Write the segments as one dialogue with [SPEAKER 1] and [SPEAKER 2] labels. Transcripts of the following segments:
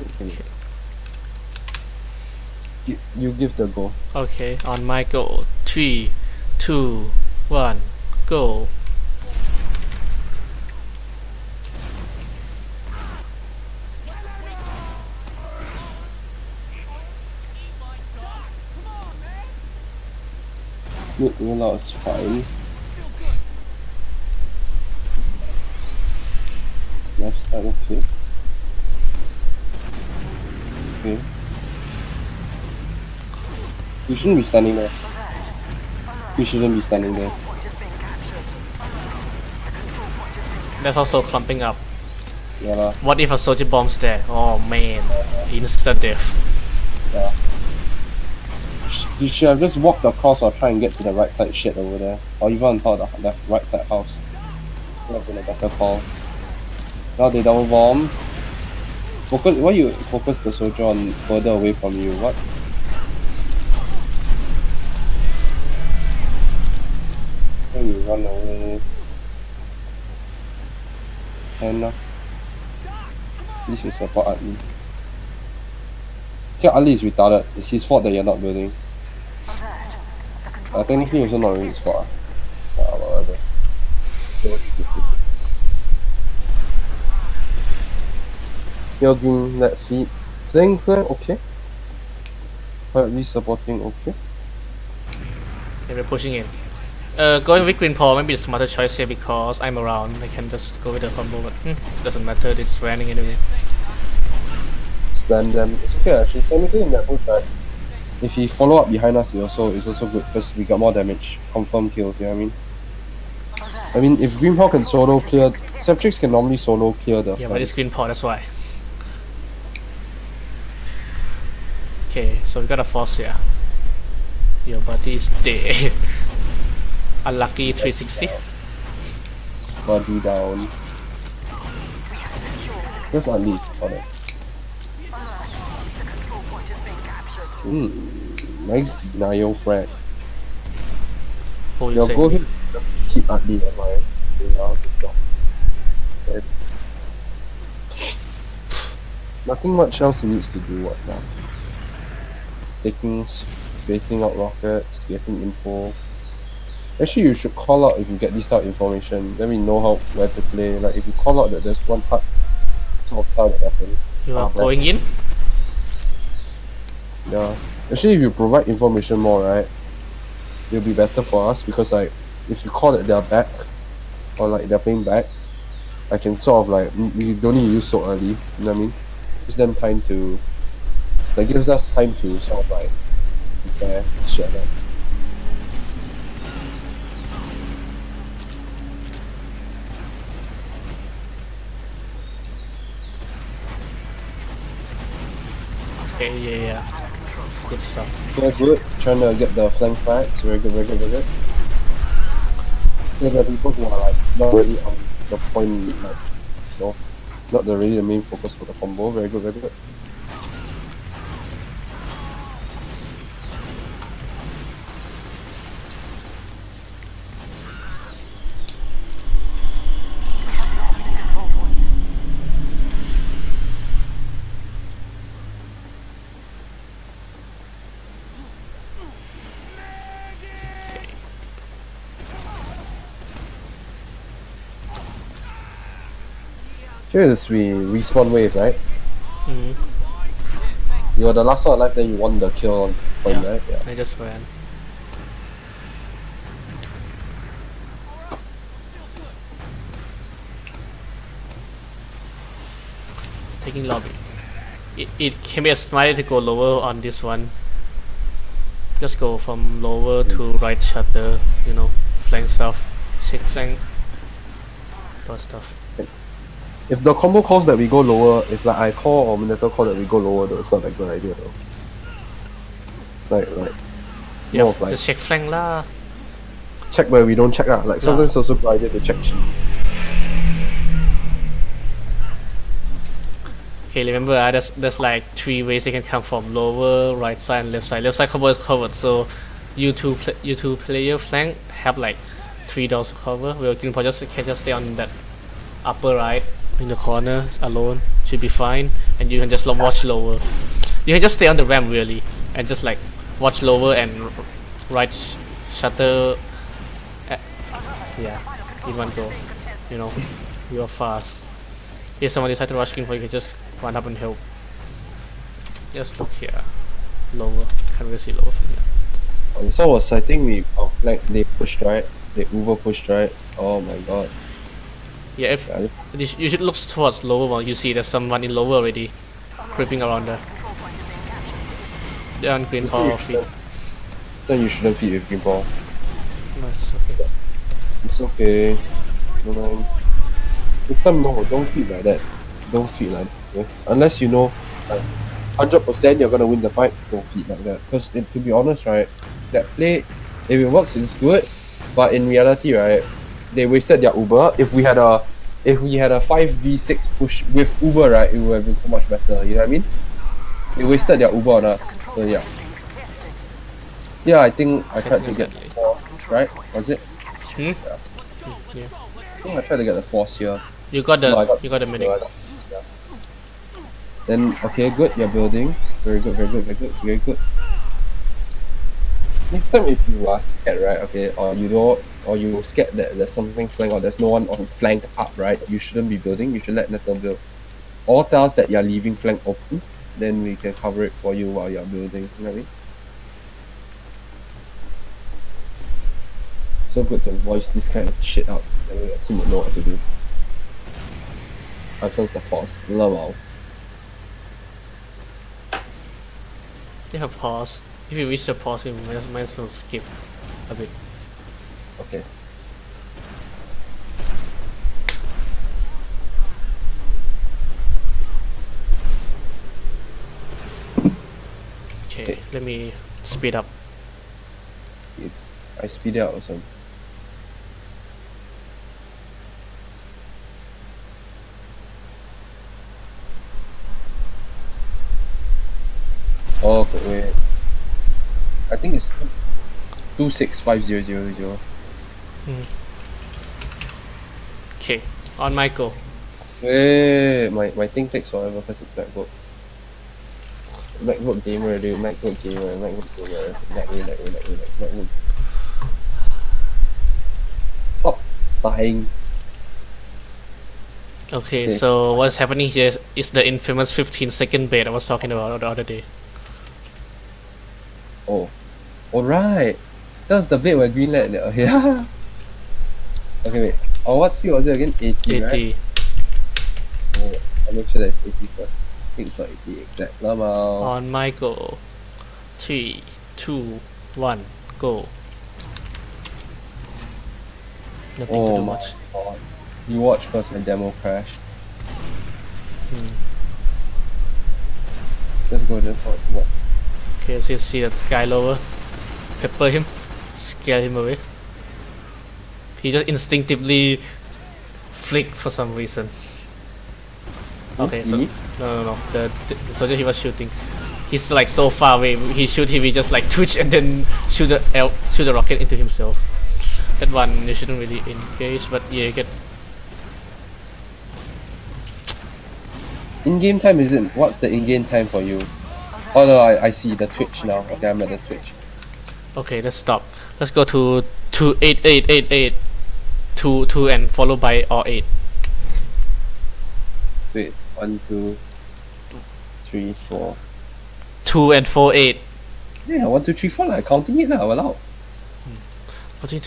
[SPEAKER 1] Okay. You, you give the go.
[SPEAKER 2] Okay, on my go. Three, two, one, go.
[SPEAKER 1] Mid rollout is fine. Left side okay. Okay. You shouldn't be standing there. You shouldn't be standing there.
[SPEAKER 2] That's also clumping up.
[SPEAKER 1] Yeah lah.
[SPEAKER 2] What if a soldier bombs there? Oh man, instant death.
[SPEAKER 1] Yeah. You should have just walked across or try and get to the right side shit over there. Or even on top of the left right side house. Would have been a better call. Now they double bomb. Focus why you focus the soldier on further away from you? What? When you run away. And uh, this should support Atli. Okay, Ali is retarded. It's his fault that you're not building. Uh, technically, also not really his fault. ah. Whatever. Doing that seat. Playing flank, okay. Quietly supporting, okay.
[SPEAKER 2] Okay, we're pushing in. Uh, going with green paw might be the smarter choice here because I'm around. I can just go with the combo, but hmm, doesn't matter. It's running anyway.
[SPEAKER 1] Slam them. It's okay actually. Technically in that push, right? If he follow up behind us, it also it's also good because we got more damage. Confirm kills, you know what I mean? I mean, if Green Paw can solo clear, Septrix can normally solo clear the
[SPEAKER 2] Yeah, but it's green paw. That's why. Okay, so we got a force here. Your body is dead. Unlucky 360.
[SPEAKER 1] body down. Just on it. Hmm, nice denial.
[SPEAKER 2] Who you
[SPEAKER 1] Yo, go ahead. Just keep Atli in mind. Yeah, good job. Nothing much else he needs to do right now. Taking, baiting out rockets, getting info. Actually, you should call out if you get this type of information. Then we know how where to play. Like if you call out that there's one part sort of tile that happened.
[SPEAKER 2] You are
[SPEAKER 1] Ah,
[SPEAKER 2] going in?
[SPEAKER 1] Yeah. Actually, if you provide information more, right, it'll be better for us because like if you call that they're back or like they're playing back, I can sort of like we don't need to use so early. You know what I mean? Gives them time to. That gives us time to sort of like prepare shit like that.
[SPEAKER 2] Okay, yeah, yeah. Good stuff.
[SPEAKER 1] Yeah, good. Trying to get the flank fights. Very good, very good, very good. Yeah, there are people who are like not really on the point, like, you know, not the really the main focus for the combo. Very good, very good. Here is we respawn wave, right?
[SPEAKER 2] hmm
[SPEAKER 1] You were the last one alive, then you won the kill on point,
[SPEAKER 2] Yeah.
[SPEAKER 1] right? Yeah.
[SPEAKER 2] I just ran. Taking lobby. It, it can be a smart to go lower on this one. Just go from lower to right shutter, you know, flank stuff, shake flank, that stuff.
[SPEAKER 1] If the combo calls that we go lower, if like I call or Minato call that we go lower, though, it's not a good idea though. Like, like,
[SPEAKER 2] Yeah,
[SPEAKER 1] more like
[SPEAKER 2] just shake flank lah.
[SPEAKER 1] check where we don't check ah. Like sometimes it's also good idea to check.
[SPEAKER 2] Okay, remember uh, there's there's like three ways they can come from lower, right side, and left side. Left side combo is covered, so you two pla you two player flank have like three doors to cover. Where Green just can just stay on that upper right in the corner alone, should be fine, and you can just watch lower. You can just stay on the ramp really, and just like watch lower and right sh- shutter. Eh, yeah, in one go. You know, you are fast. If someone decides to rush in for you, can just run up and help. Just look here, lower. Can't really see lower from here.
[SPEAKER 1] So was I think we our flag they pushed right. They Uber pushed right. Oh my god.
[SPEAKER 2] Yeah, if
[SPEAKER 1] Yeah,
[SPEAKER 2] you, should look towards lower one. You see there's someone in lower already, creeping around there. They're on green
[SPEAKER 1] So
[SPEAKER 2] power
[SPEAKER 1] you
[SPEAKER 2] feet.
[SPEAKER 1] shouldn't- So you shouldn't feed with green ball.
[SPEAKER 2] Nice. Okay.
[SPEAKER 1] It's okay. No mind. Next time no, don't feed like that. Don't feed like that. okay? Unless you know like hundred percent you're gonna win the fight, don't feed like that. Because to be honest, right, that play if it works it's good. But in reality, right, they wasted their Uber. If we had a if we had a five v six push with Uber, right, it would have been so much better. You know what I mean? They wasted their Uber on us. So yeah. Yeah, I think I tried to get
[SPEAKER 2] Definitely.
[SPEAKER 1] four, right? Was it?
[SPEAKER 2] Hmm? Yeah.
[SPEAKER 1] I think I tried to get the force here.
[SPEAKER 2] You got the
[SPEAKER 1] No, got-
[SPEAKER 2] you got the medic.
[SPEAKER 1] No. Yeah. Then okay, good. You're building. Very good. Very good. Very good. Very good. Next time, if you are scared, right? Okay, or you don't, or you scared that there's something flank or there's no one on flank up, right? You shouldn't be building. You should let Nathan build. Or tell us that you're leaving flank open. Then we can cover it for you while you're building. You know what I mean? So good to voice this kind of shit out. Then your team will know what to do. I sense the force. Lol.
[SPEAKER 2] They have pause. If you reach the pause, you might, might as well skip a bit.
[SPEAKER 1] Okay.
[SPEAKER 2] Okay, let me speed up.
[SPEAKER 1] I speed it out also. Oh, but wait. I think it's two six five zero zero zero. Hmm.
[SPEAKER 2] Okay, on my go.
[SPEAKER 1] Wait, my my thing takes forever because it's MacBook. MacBook gamer, dude. MacBook gamer. MacBook gamer. Mac me, Mac me, Mac me, Mac me. Stop dying.
[SPEAKER 2] Okay,
[SPEAKER 1] Okay.
[SPEAKER 2] so what's happening here is, is the infamous 15 second bait I was talking about the other day.
[SPEAKER 1] Oh. Alright. That was the bit where green light. Okay. okay, wait. Oh, what speed was it again? 80, right?
[SPEAKER 2] 80.
[SPEAKER 1] Oh, I'll make sure that it's 80 first. I think it's not 80 exact. Lama.
[SPEAKER 2] On my go. Three, two, one, go. Nothing to
[SPEAKER 1] Oh
[SPEAKER 2] do
[SPEAKER 1] my
[SPEAKER 2] much.
[SPEAKER 1] god. You watch first when demo crashed.
[SPEAKER 2] Hmm.
[SPEAKER 1] Let's go just watch. What?
[SPEAKER 2] Okay, so you see that guy lower. Pepper him. Scare him away. He just instinctively flicked for some reason. Okay, so no, no, no. The, the the soldier he was shooting, he's like so far away. He shoot him, he just like twitch and then shoot the el- shoot the rocket into himself. That one you shouldn't really engage, but yeah, you get
[SPEAKER 1] In-game time isn't. What's the in-game time for you? Oh no, I, I see the Twitch now. Okay, I'm at the Twitch.
[SPEAKER 2] Okay. Let's stop. Let's go to two eight eight eight eight two two and followed by or eight.
[SPEAKER 1] Wait, one, two, three, four.
[SPEAKER 2] Two 3 4 2 and four eight.
[SPEAKER 1] Yeah, one, two, three, four. Like counting it now. Allow.
[SPEAKER 2] Do?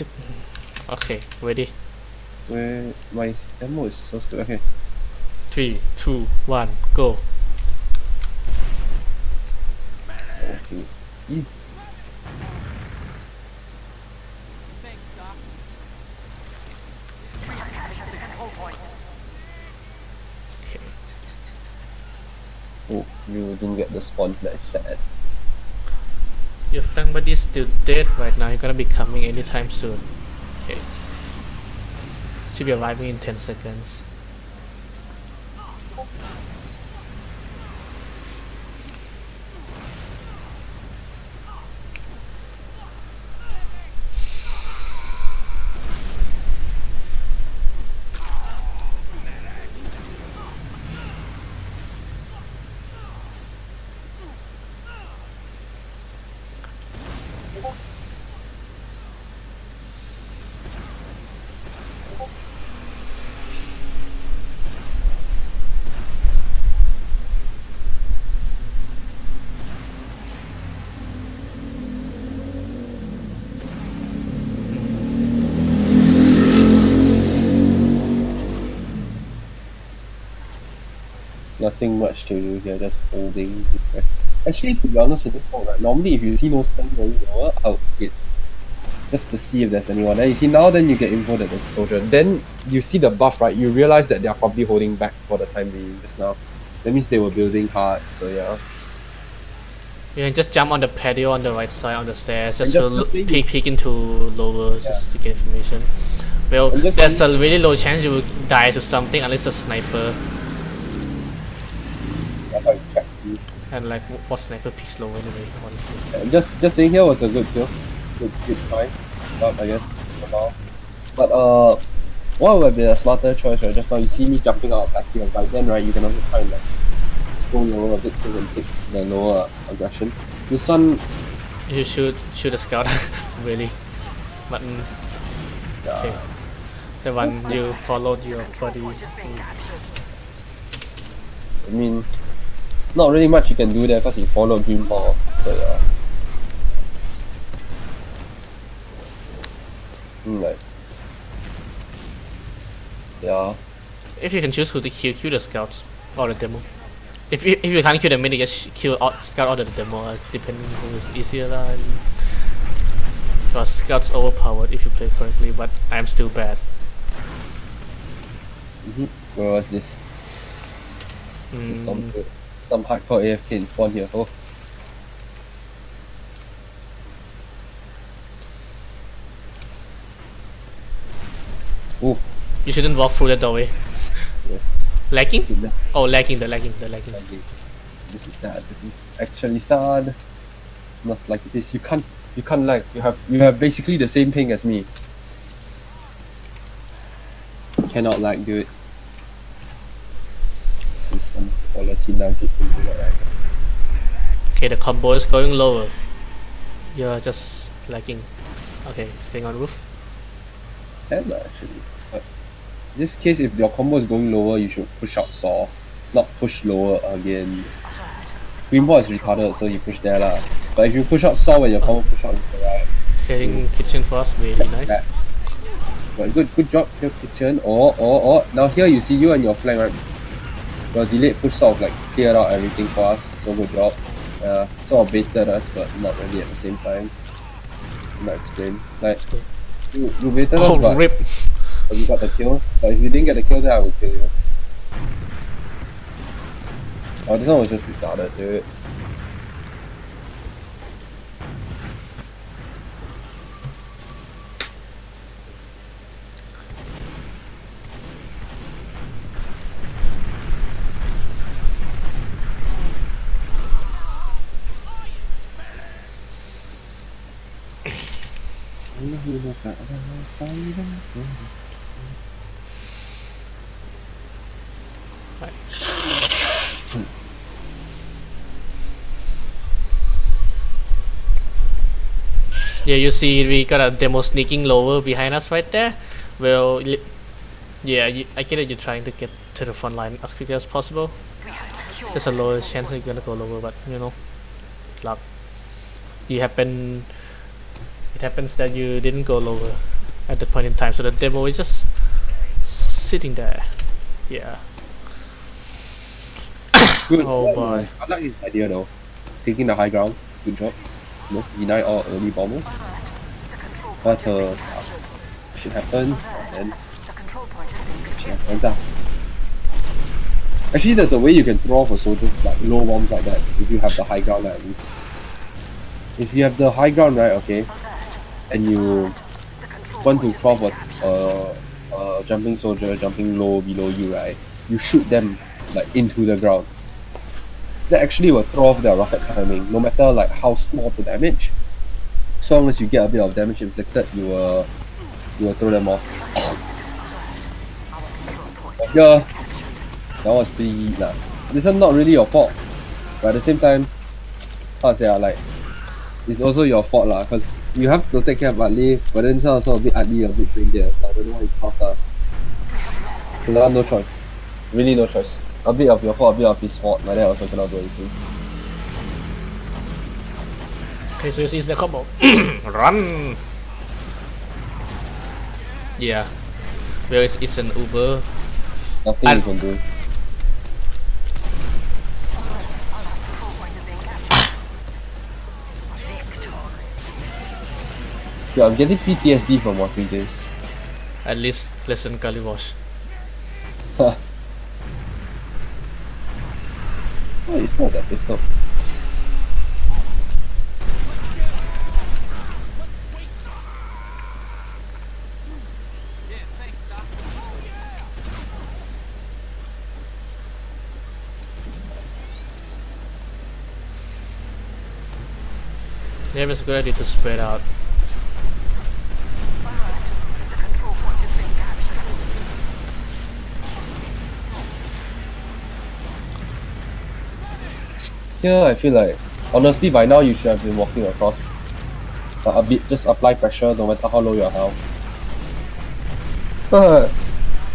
[SPEAKER 2] Okay, ready.
[SPEAKER 1] Wait, my demo is so stupid. Okay.
[SPEAKER 2] Three, two, one, go.
[SPEAKER 1] Okay. Easy. Oh, you didn't get the spawn. That's sad.
[SPEAKER 2] Your flank buddy is still dead right now. You're gonna be coming anytime soon. Okay. Should be arriving in 10 seconds.
[SPEAKER 1] nothing much to do here, just holding. Actually, to be honest, it's not right. Normally, if you see most things going on, just to see if there's anyone. Then you see now, then you get info that there's a soldier. Then you see the buff, right? You realize that they're probably holding back for the time being just now. That means they were building hard, so yeah.
[SPEAKER 2] You can just jump on the patio on the right side on the stairs, just,
[SPEAKER 1] just
[SPEAKER 2] to peek, peek into lower, just to get information. Well, there's a really low chance you will die to something unless a sniper.
[SPEAKER 1] That's how you check.
[SPEAKER 2] And like, what sniper peaks low anyway, honestly.
[SPEAKER 1] And just just saying here was a good kill. Good good try. But I guess for now. But uh what would be a smarter choice right? Just now you see me jumping out of back here, but then right you can also try and like go lower a bit so and take the lower aggression. This one
[SPEAKER 2] You should shoot a scout, really. But mm,
[SPEAKER 1] yeah,
[SPEAKER 2] okay. The one you followed your buddy.
[SPEAKER 1] I mean not really much you can do there because you follow green ball. So yeah. Mm, like yeah.
[SPEAKER 2] If you can choose who to kill, kill the scouts or the demo. If you, if you can't kill the medic, just kill out, scout or the demo, uh, depending who is easier. lah. and- Because scouts overpowered if you play correctly, but I'm still bad.
[SPEAKER 1] Mm-hmm. Where was this? There's Some
[SPEAKER 2] Mm,
[SPEAKER 1] some hardcore AFK in spawn here. Oh, oh,
[SPEAKER 2] you shouldn't walk through the doorway.
[SPEAKER 1] yes. Good,
[SPEAKER 2] Oh, lagging, the lagging, the lagging.
[SPEAKER 1] lagging. This is sad. This is actually sad. Not like this. You can't. You can't lag. You have. You have basically the same ping as me. Cannot lag, dude. This is some quality nugget do that, right?
[SPEAKER 2] Okay, the combo is going lower. You're just lagging. Okay, staying on roof.
[SPEAKER 1] Can actually. This case, if your combo is going lower, you should push out saw, not push lower again. Green ball is retarded, so you push there lah. But if you push out saw when your combo push out into right,
[SPEAKER 2] Clearing hmm. kitchen for us, really nice.
[SPEAKER 1] back. But good, good job, your kitchen. Or, or, or. Now here you see you and your flank, right? Your delayed push sort of like cleared out everything for us. So good job. Yeah, sort of baited us, but not really at the same time. Not explain. Like
[SPEAKER 2] That's good.
[SPEAKER 1] you, you baited
[SPEAKER 2] Oh,
[SPEAKER 1] us, but
[SPEAKER 2] rip!
[SPEAKER 1] But you got the kill. But if you didn't get the kill, then I would kill you. Oh, this one was just retarded, dude.
[SPEAKER 2] Yeah, you see, we got a demo sneaking lower behind us right there. Well, yeah, you, I get it. You're trying to get to the front line as quickly as possible. There's a lower chance you're gonna go lower, but you know, luck. You happen. It happens that you didn't go lower at that point in time, so the demo is just sitting there. Yeah.
[SPEAKER 1] Good.
[SPEAKER 2] Oh, boy.
[SPEAKER 1] I like his idea though. Taking the high ground. Good job. No, deny all early bombers. But uh, shit happens, and then shit happens. ah. Actually, there's a way you can throw for soldiers like low bombs like that if you have the high ground. At least. If you have the high ground, right? Okay, and you want to throw for a, a jumping soldier jumping low below you, right? You shoot them like into the ground. That actually will throw off their rocket timing, no matter like how small the damage. As long as you get a bit of damage inflicted, you will you will throw them off. Yeah, that was pretty lah. This is not really your fault, but at the same time, how to say ah, like it's also your fault lah, cause you have to take care of Atli, but then it's also a bit ugly, a bit brain. I don't know what it costs ah. So no choice. Really no choice. A bit of your fault, a bit of his fault. My dad also cannot do anything.
[SPEAKER 2] Okay, so it's the combo. Run! Yeah. Well, it's, it's an Uber.
[SPEAKER 1] Nothing you can do. I'm getting PTSD from watching this.
[SPEAKER 2] At least listen Kaliwash.
[SPEAKER 1] oh, it's not that
[SPEAKER 2] good idea to spread out.
[SPEAKER 3] The control point has been captured.
[SPEAKER 1] Here, I feel like, honestly, by now you should have been walking across. Uh, a bit, just apply pressure no matter how low your health. But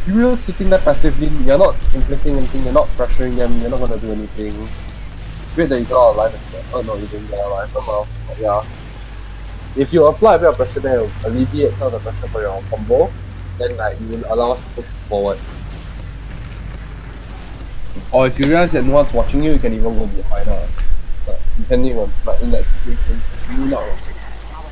[SPEAKER 1] you're sitting there passively, you're not inflicting anything, you're not pressuring them, you're not gonna do anything. Great that you got out alive as. Oh no, you didn't get alive, well, but yeah. If you apply a bit of pressure there, alleviate some of the pressure for your combo, then like you will allow us to push forward. Or if you realize that no one's watching you, you can even go behind her. But depending on, but in that situation, you not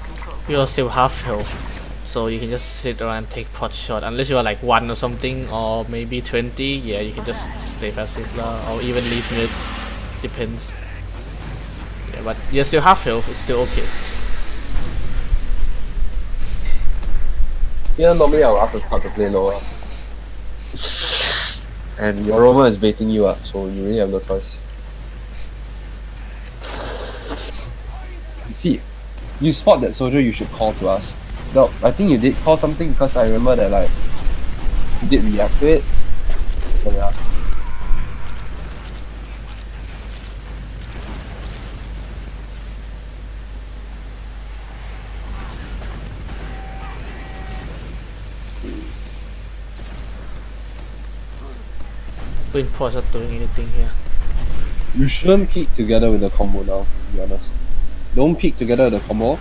[SPEAKER 3] control.
[SPEAKER 2] You're still half health. So you can just sit around and take pot shot. Unless you are like 1 or something, or maybe 20, yeah, you can just stay passive lah, or even leave mid. Depends. Yeah, but you're still half health, it's still okay.
[SPEAKER 1] Yeah, normally I'll ask the scout to play lower. And your rover is baiting you up, so you really have no choice. You see, you spot that soldier, you should call to us. No, I think you did call something because I remember that like you did react to it. So yeah.
[SPEAKER 2] Twin not doing anything here.
[SPEAKER 1] You shouldn't peek together with the combo now, to be honest. Don't peek together with the combo,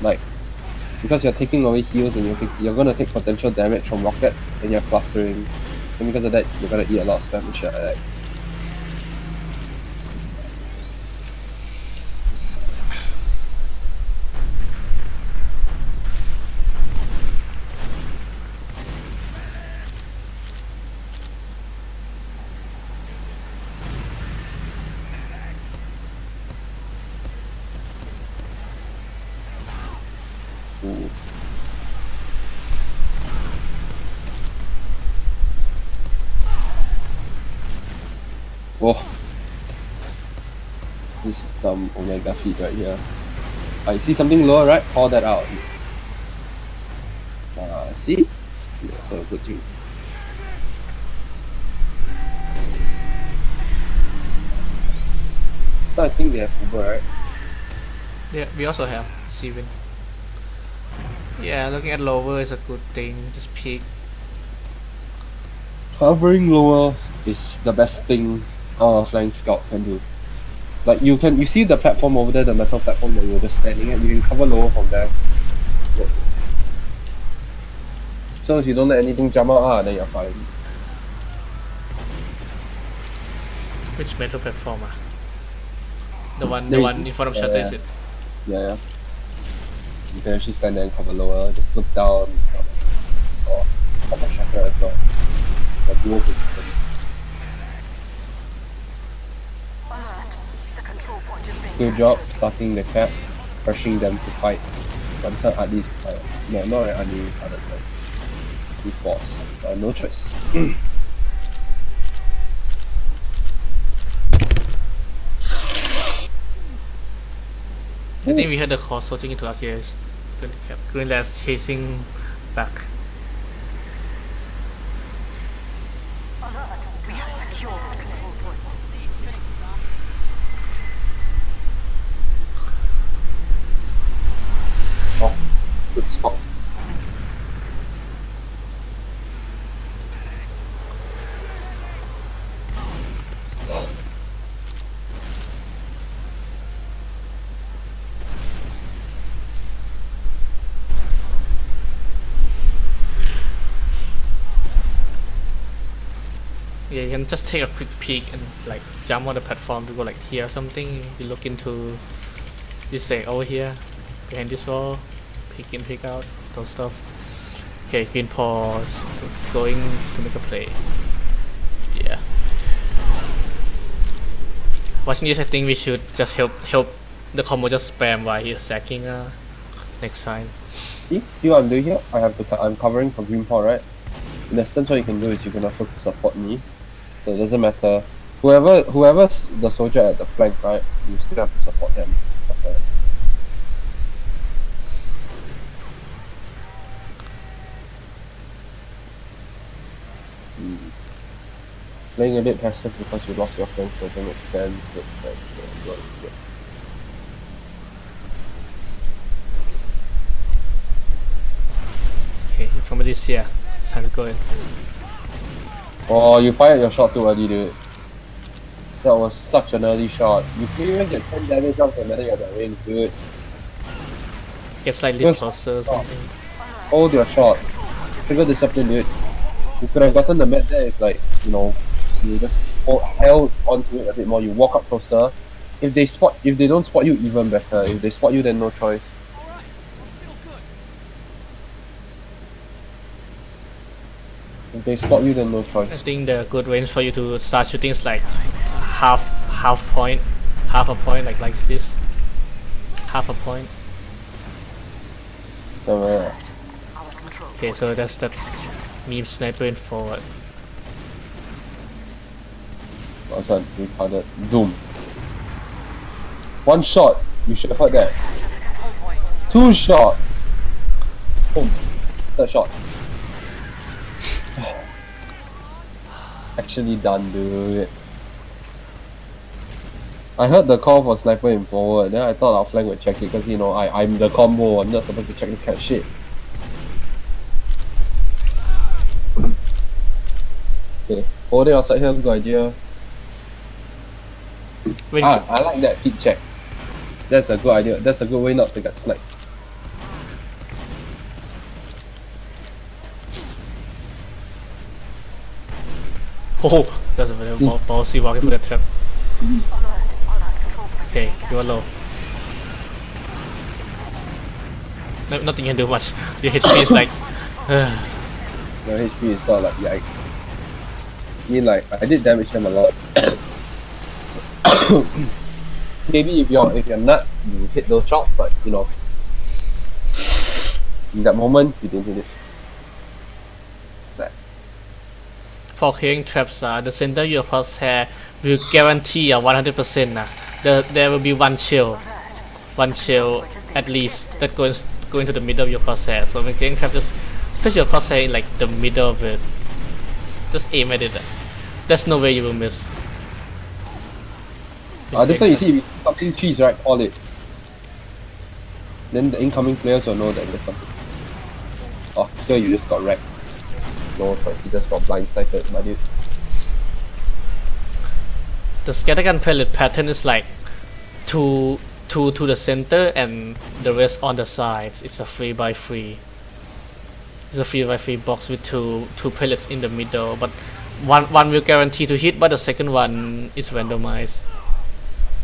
[SPEAKER 1] like, because you're taking away heals and you're, you're gonna take potential damage from rockets and you're clustering. And because of that, you're gonna eat a lot of spam like that. Ooh. Oh. This omega feed right here. I see something lower right? Call that out. Uh, see? Yeah, so good thing. So I think they have Uber, right?
[SPEAKER 2] Yeah, we also have Steven. Yeah, looking at lower is a good thing. Just peek.
[SPEAKER 1] Covering lower is the best thing a flying scout can do. Like you can you see the platform over there, the metal platform that you were just standing at, you can cover lower from there. Yeah. So if you don't let anything jump out, ah, then you're fine.
[SPEAKER 2] Which metal platform ah? The one, the one in front of
[SPEAKER 1] yeah,
[SPEAKER 2] shutter
[SPEAKER 1] yeah.
[SPEAKER 2] is it?
[SPEAKER 1] Yeah, yeah. You can actually stand there and cover lower, just look down or cover shutter as well. The dual position.
[SPEAKER 3] Alert. The control
[SPEAKER 1] Good job starting the cap, pressuring them to fight. But this one Adi is fight. No, not really Adi, other side. We forced. Uh, no choice.
[SPEAKER 2] I think we had the call sorting into last year's Green. Greenland's chasing back.
[SPEAKER 3] alert. We have secured the control point.
[SPEAKER 1] Oh, good spot.
[SPEAKER 2] Yeah, you can just take a quick peek and like jump on the platform to go like here or something. You look into, you say over here, behind this wall, peek in, peek out, those stuff. Okay, green pause, going to make a play. Yeah. Watching this, I think we should just help help the combo just spam while he's sacking uh, next time.
[SPEAKER 1] See, see what I'm doing here? I have to. I'm covering for green paw, right? In essence, what you can do is you can also support me. So it doesn't matter. Whoever, whoever's the soldier at the flank, right? You still have to support them. Playing a bit passive because you lost your flank doesn't make sense. Like, uh, yeah.
[SPEAKER 2] Okay, from this here, it's time to go in.
[SPEAKER 1] Oh, you fired your shot too early, dude. That was such an early shot. You can't even get 10 damage off the metal at that range, dude.
[SPEAKER 2] Get slightly closer or something.
[SPEAKER 1] Hold your shot. Trigger discipline, dude. You could have gotten the med there if, like, you know, you just hold, held onto it a bit more. You walk up closer. If they spot, if they don't spot you, even better. If they spot you, then no choice. If they spot you, then no
[SPEAKER 2] I
[SPEAKER 1] choice.
[SPEAKER 2] think the good range for you to start shooting is like half half point, half a point like like this, half a point.
[SPEAKER 1] Uh,
[SPEAKER 2] Okay, so that's that's me sniping forward.
[SPEAKER 1] what's that? Retarded. Zoom. One shot. You should have heard that. Two shot. Boom. Third shot. Actually done, dude. I heard the call for sniper in forward, then I thought our flank would check it because you know I I'm the combo. I'm not supposed to check this kind of shit. Okay, holding outside here, good idea.
[SPEAKER 2] When
[SPEAKER 1] Ah, I like that peek check. That's a good idea. That's a good way not to get sniped.
[SPEAKER 2] Oh, that's a very ball, ballsy walking for that trap. Okay, you are low. No, nothing you can do much. Your HP is like,
[SPEAKER 1] My HP is of like yikes. I mean like I did damage them a lot. Maybe if you're if you're nut, you hit those shots, but you know in that moment you didn't hit it. Sad.
[SPEAKER 2] For clearing traps, uh, the center your crosshair will guarantee a 100% uh, the, there will be one shell, one shell at least that goes going to the middle of your crosshair. So when clearing trap, just place your crosshair in like the middle of it. Just aim at it. uh. There's no way you will miss.
[SPEAKER 1] Uh, that's why you see something cheese right, call it. Then the incoming players will know that there's something. Oh, here you just got wrecked. No you just got blindsided, my dude.
[SPEAKER 2] the scattergun pellet pattern is like two two to the center and the rest on the sides. It's a three by three. It's a three by three box with two two pellets in the middle, but one one will guarantee to hit, but the second one is randomized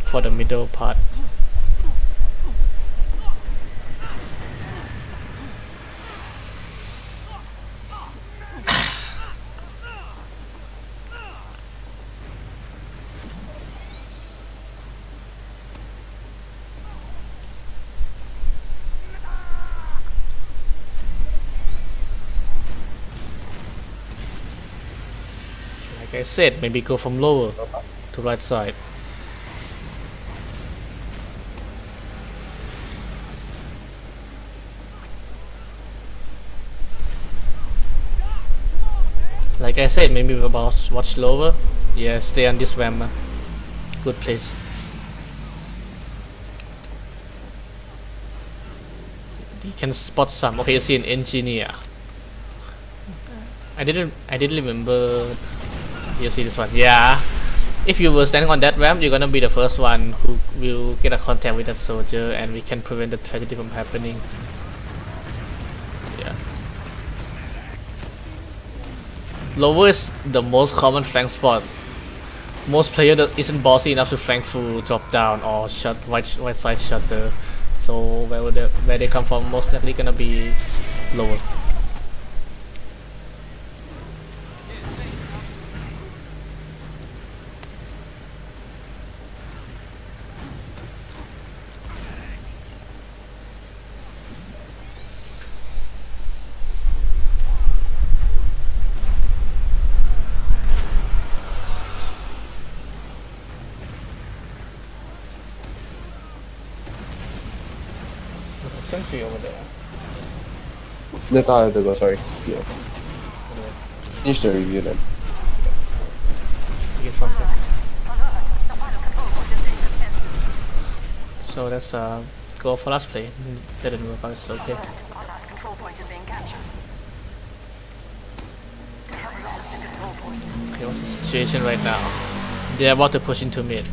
[SPEAKER 2] for the middle part. Said, maybe go from lower to right side. Like I said, maybe about watch lower. Yeah, stay on this ramp. Good place. You can spot some. Okay, you see an engineer. I didn't. I didn't remember. You see this one? Yeah. If you were standing on that ramp, you're gonna be the first one who will get a contact with that soldier, and we can prevent the tragedy from happening. Yeah. Lower is the most common flank spot. Most player that isn't bossy enough to flank through drop down or shut right right side shutter So where they, where they come from most likely gonna be lower. There's a sentry over there.
[SPEAKER 1] Later I have go, sorry. Yeah. Finish the review then.
[SPEAKER 3] Is being contested.
[SPEAKER 2] So let's uh, go for last play. Didn't work out, it's okay. Okay, what's the situation right now? They're about to push into mid.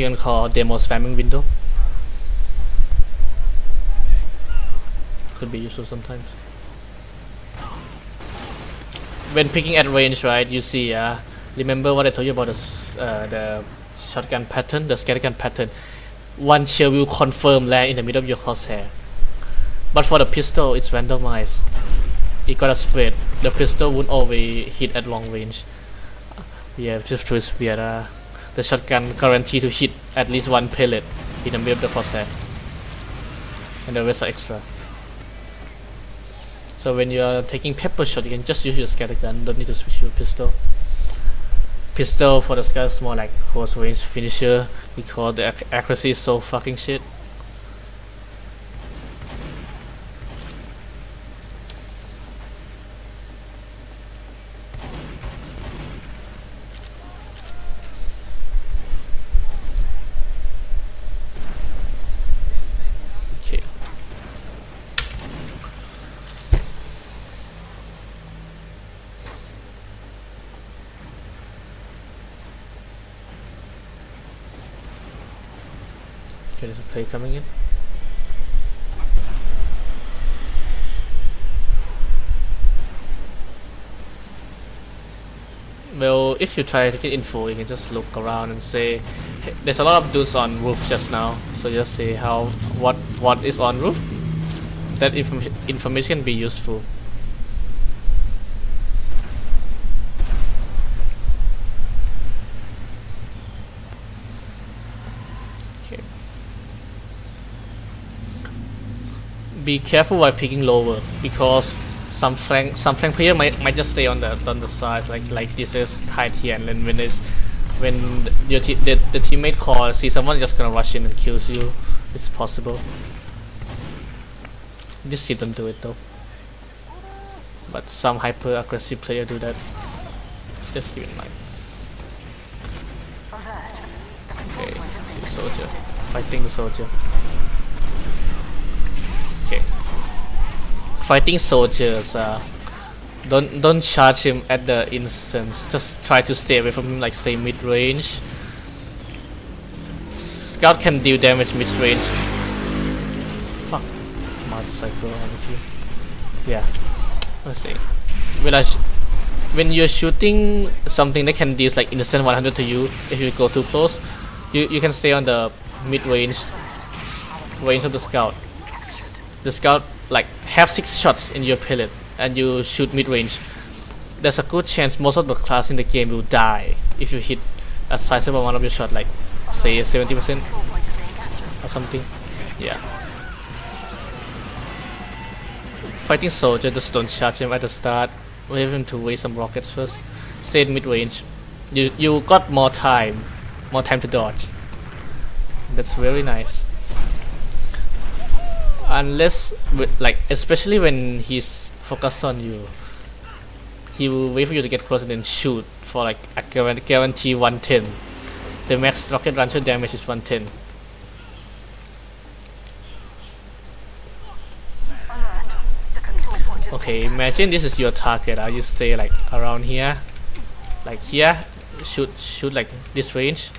[SPEAKER 2] You can call demo spamming window. Could be useful sometimes. When picking at range, right, you see, uh, remember what I told you about the, uh, the shotgun pattern, the scattergun pattern. One shell will confirm land in the middle of your crosshair. But for the pistol, it's randomized. It got a spread. The pistol won't always hit at long range. Yeah, just is weird. Uh, the shotgun guarantee to hit at least one pellet in the middle of the crosshair. And the rest are extra. So when you are taking pepper shot, you can just use your scatter gun, don't need to switch your pistol. Pistol for the sky is more like close range finisher because the ac- accuracy is so fucking shit. Okay. Okay, there's a play coming in. Well, if you try to get info, you can just look around and say, "Hey, "There's a lot of dudes on roof just now." So just say how what what is on roof. That inform- information be useful. Okay. Be careful while picking lower because some flank some flank player might might just stay on the on the sides like like this is hide here and then when it's when your the, the teammate call see someone just gonna rush in and kills you it's possible. Just team don't do it though. But some hyper aggressive player do that. Just keep in mind. Okay see soldier. Fighting the soldier okay fighting soldiers uh don't don't charge him at the instance. Just try to stay away from him like say mid range scout can deal damage mid range fuck motorcycle honestly. Yeah. Let's see. When I when you're shooting something that can deal like instant 100 to you if you go too close you you can stay on the mid range range of the scout. The scout like have six shots in your pellet and you shoot mid range there's a good chance most of the class in the game will die if you hit a sizable amount of your shot like say 70%
[SPEAKER 3] Control point is being captured.
[SPEAKER 2] or something. Yeah. Fighting soldier just don't charge him at the start wait him to waste some rockets first stay in mid range you you got more time more time to dodge. That's very nice unless wi- like especially when he's focused on you he will wait for you to get close and then shoot for like a guaran- guarantee 110 the max rocket launcher damage is 110
[SPEAKER 3] Alert. The control point is
[SPEAKER 2] okay imagine this is your target. Uh, you stay like around here? Like here? Shoot shoot like this range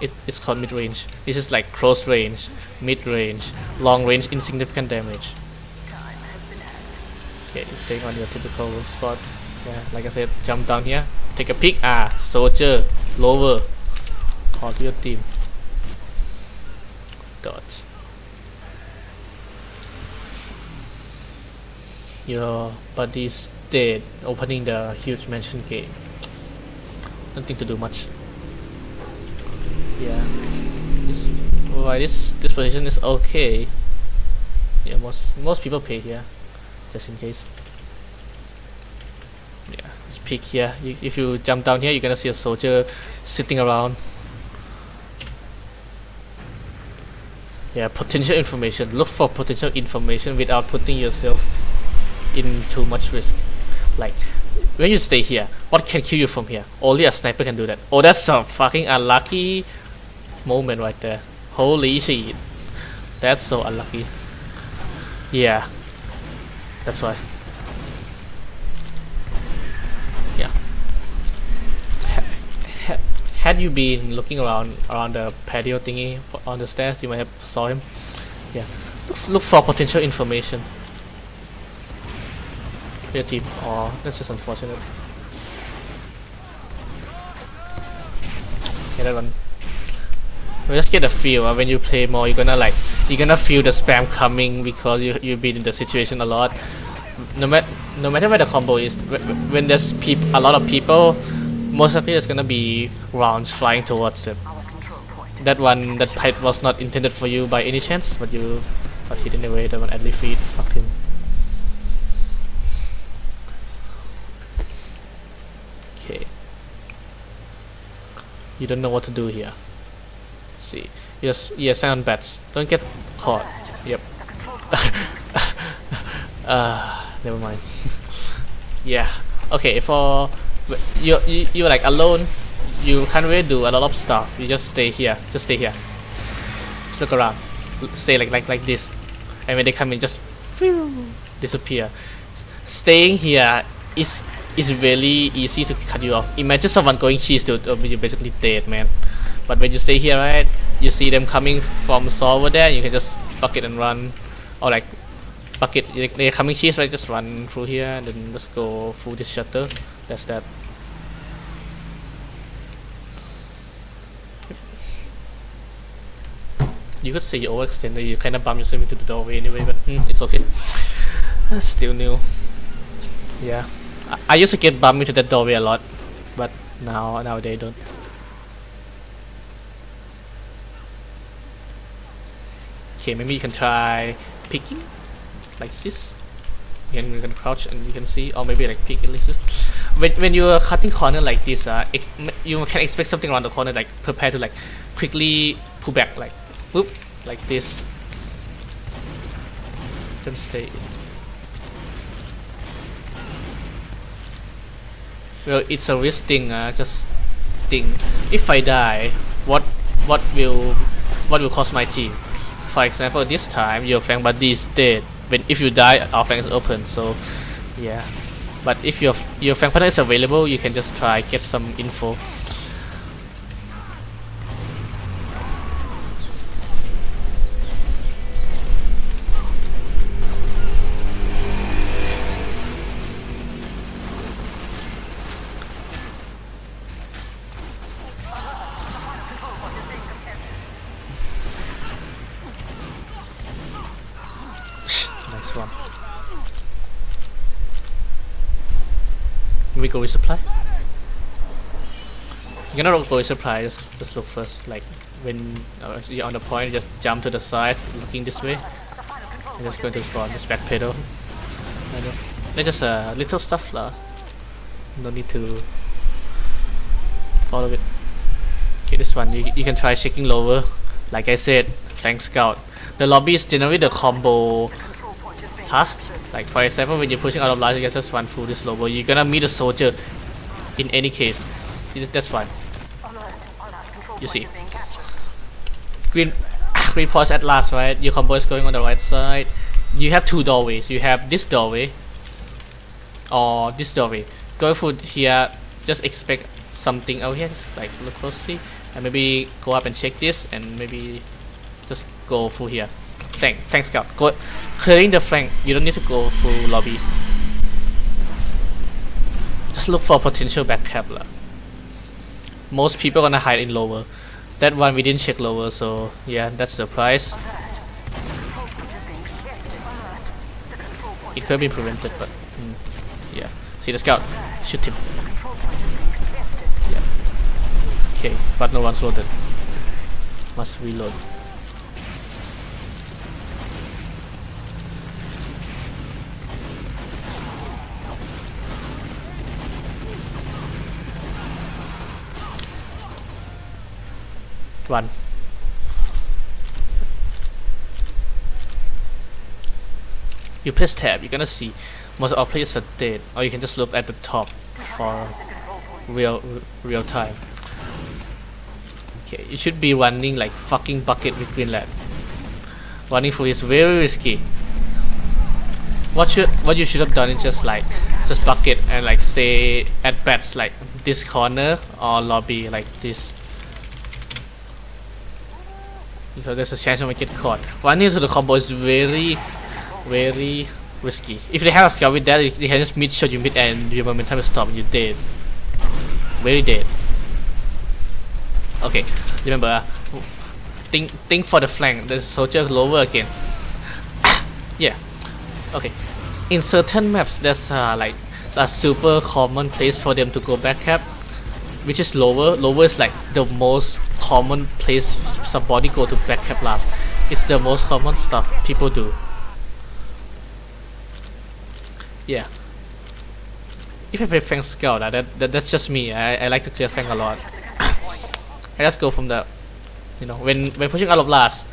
[SPEAKER 2] it, it's called mid range this is like close range mid range long range insignificant damage. Okay staying on your typical spot. Yeah like i said jump down here take a peek. Ah soldier lower. Call to your team. Dodge. Your buddy's dead opening the huge mansion gate. Nothing to do much yeah. This why this this position is okay. Yeah most most people pay here just in case. Yeah just peek here. You, if you jump down here you're gonna see a soldier sitting around. Yeah potential information. Look for potential information without putting yourself in too much risk. Like when you stay here what can kill you from here? Only a sniper can do that. Oh that's some fucking unlucky moment right there. Holy shit. That's so unlucky. Yeah. That's why. Yeah. Ha- ha- had you been looking around around the patio thingy on the stairs you might have saw him. Yeah. Look, look for potential information. Your team. Oh, that's just unfortunate. Okay, that one. Just get a feel uh, when you play more. You're gonna like, you're gonna feel the spam coming because you you've been in the situation a lot. No matter no matter where the combo is, wh- wh- when there's peop a lot of people, most likely there's gonna be rounds flying towards them. That one, that pipe was not intended for you by any chance, but you got hit anyway. That one at least feed. Fuck him. Okay. You don't know what to do here. See. Yes, yeah, sound bats. Don't get caught. Yep. uh, never mind. yeah. Okay, for you, you you're like alone. You can't really do a lot of stuff. You just stay here. Just stay here. Just look around. Stay like like like this. And when they come in, just disappear. Staying here is is really easy to cut you off. Imagine someone going cheese to uh, you're basically dead, man. But when you stay here, right, you see them coming from over there. You can just bucket and run, or like bucket. they- They're coming cheese, right? Just run through here and then just go through this shutter. That's that. You could say you overextended. You kind of bump yourself into the doorway anyway, but hmm, it's okay. Still new. Yeah, I, I used to get bumped into that doorway a lot, but now nowadays don't. Okay, maybe you can try picking like this. You can, you can crouch and you can see, or maybe like peek at least. When, when you are cutting corner like this, uh, you can expect something around the corner, like prepare to like quickly pull back, like whoop, like this. Don't stay. Well, it's a risk thing. Uh, just think. If I die, what what will what will cost my team? For example, this time your flank buddy is dead. When if you die, our flank is open. So, yeah. But if your your flank partner is available, you can just try get some info. Go resupply. You're gonna go resupply. Just just look first. Like when uh, you're on the point, just jump to the side, looking this way. And just going to spawn. Just backpedal. They're just uh, little stuff lah. No need to follow it. Okay, this one you, you can try shaking lower. Like I said, flank scout. The lobby is generally the combo task. Like for example, when you're pushing out of large, you can just run through this lower. You're gonna meet a soldier. In any case, that's fine. You see. Green, green pause at last, right? Your combo is going on the right side. You have two doorways. You have this doorway or this doorway. Go through here. Just expect something out here. Just like look closely and maybe go up and check this and maybe just go through here. Flank, flank scout. Go clearing the flank. You don't need to go through lobby. Just look for potential backcap. lah. Most people gonna hide in lower. That one we didn't check lower, so yeah, that's the price. It could be prevented, but mm, yeah. See the scout, shoot him.
[SPEAKER 3] Contested.
[SPEAKER 2] Okay, but no one's loaded. Must reload. Run. You press tab, you're gonna see most of our players are dead, or you can just look at the top for real real time. Okay, you should be running like fucking bucket with Greenland. Running for is very risky. What should what you should have done is just like just bucket and like say at bats like this corner or lobby like this. Because there's a chance you might get caught. Running into the combo is very very risky. If they have a scout with that, they can just mid shot you mid and your momentum is stopped and you're dead. Very dead. Okay, remember, uh, think think for the flank. A soldier lower again. yeah. Okay. In certain maps, there's uh, like a super common place for them to go back cap, which is lower. Lower is like the most common place somebody go to back cap last. It's the most common stuff people do. Yeah. If I play flank scout, that, that that's just me. I, I like to clear flank a lot. I just go from the, you know, when when pushing out of last,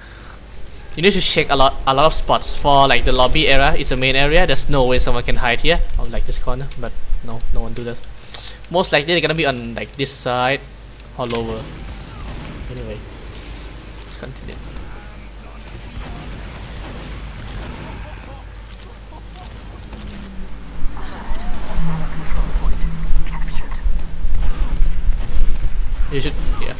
[SPEAKER 2] you need to check a lot a lot of spots for like the lobby area. It's a main area. There's no way someone can hide here or like this corner, but no, no one do this. Most likely they're gonna be on like this side or lower. Anyway, let's continue.
[SPEAKER 3] Control point is being captured.
[SPEAKER 2] You should, yeah.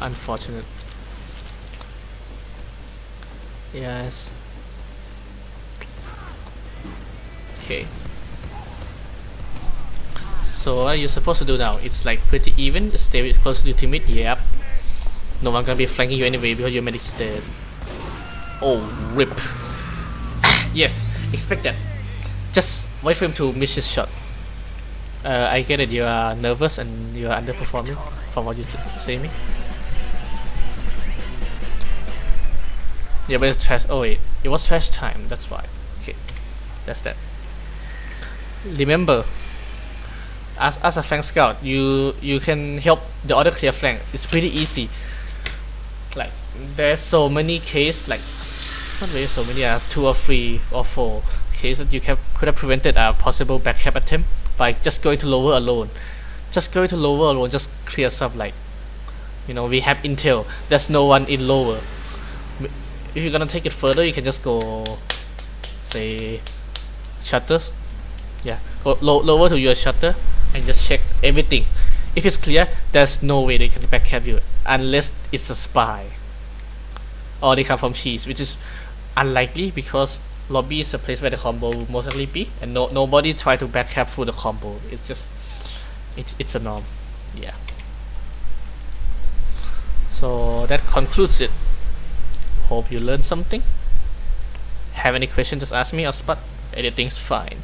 [SPEAKER 2] Unfortunate. Yes. Okay. So what are you supposed to do now? It's like pretty even. Stay close to your teammate. Yep. No one gonna be flanking you anyway because your medic's dead. Oh, rip. yes, expect that. Just wait for him to miss his shot. Uh, I get it. You are nervous and you are underperforming from what you say me. Yeah, but it's trash. Oh wait, it was trash time. That's why. Okay, that's that. Remember, as as a flank scout, you you can help the other clear flank. It's pretty easy. Like there's so many cases, like not really so many, uh, two or three or four cases that you can could have prevented a possible backcap attempt by just going to lower alone. Just going to lower alone, just clears up like, you know, we have intel. There's no one in lower. If you're gonna take it further, you can just go, say, shutters. Yeah, go low, lower to your shutter and just check everything. If it's clear, there's no way they can backcap you unless it's a spy or they come from cheese, which is unlikely because lobby is a place where the combo will most likely be, and no nobody try to backcap through the combo. It's just it's it's a norm. Yeah. So that concludes it. Hope you learned something. Have any questions? Just ask me or spot. Anything's fine.